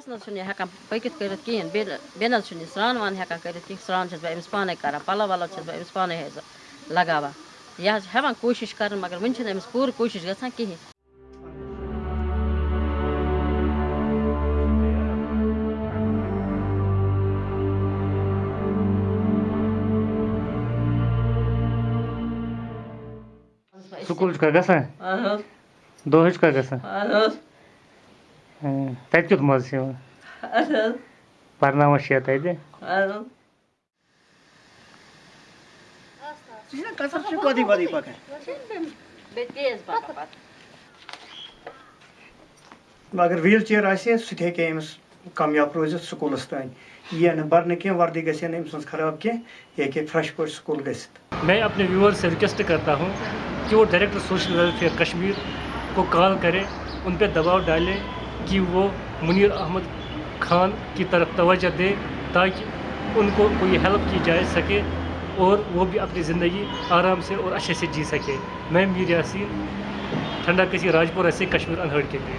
بس نہ چھُنہٕ یہِ ہٮ۪کان پٔکِتھ کٔرِتھ کِہیٖنۍ بیٚیہِ بیٚیہِ نہ حظ چھُنہٕ یہِ سرٛان وان ہٮ۪کان کٔرِتھ کِہیٖنۍ سرٛان چھَس بہٕ أمِس پانَے کَران پَلو وَلو چھَس بہٕ أمِس پانَے حظ لگاوان یہِ حظ چھِ ہٮ۪وان کوٗشِش کَرٕنۍ مگر وٕنہِ چھِنہٕ أمِس پوٗرٕ کوٗشِش گژھان کِہیٖنۍ سکوٗل چھُکھا گژھان دۄہے چھُکھا گژھان ہاں، تَتہِ کیُتھ مَزٕ چھُ یِوان پَرناوان چھِ تَتہِ اگر ویٖل چِیَر آسہِ ہے سُہ تہِ ہیٚکہِ ہے أمِس کامیاب روٗزِتھ سکوٗلَس تانۍ یی نہٕ بَرنہٕ کینٛہہ وردی گژھِ ہے نہٕ أمۍ سٕنٛز خراب کینٛہہ یہِ ہیٚکہِ ہے فرٛٮ۪ش پٲٹھۍ سکوٗل گٔژھِتھ میں اپنے ویور سے ریکویسٹ کرتا ہوں کہ وہ ڈائریکٹر سوشل ویلفیئر کشمیر کو کال کرے ان پہ دباؤ ڈالے کہ وہ منیر احمد خان کی طرف توجہ دے تاکہ ان کو کوئی ہیلپ کی جائے سکے اور وہ بھی اپنی زندگی آرام سے اور اچھے سے جی سکے۔ میں میر یاسین، ٹھنڈا کسی راجپورہ سے کشمیر انہڑ کے لیے۔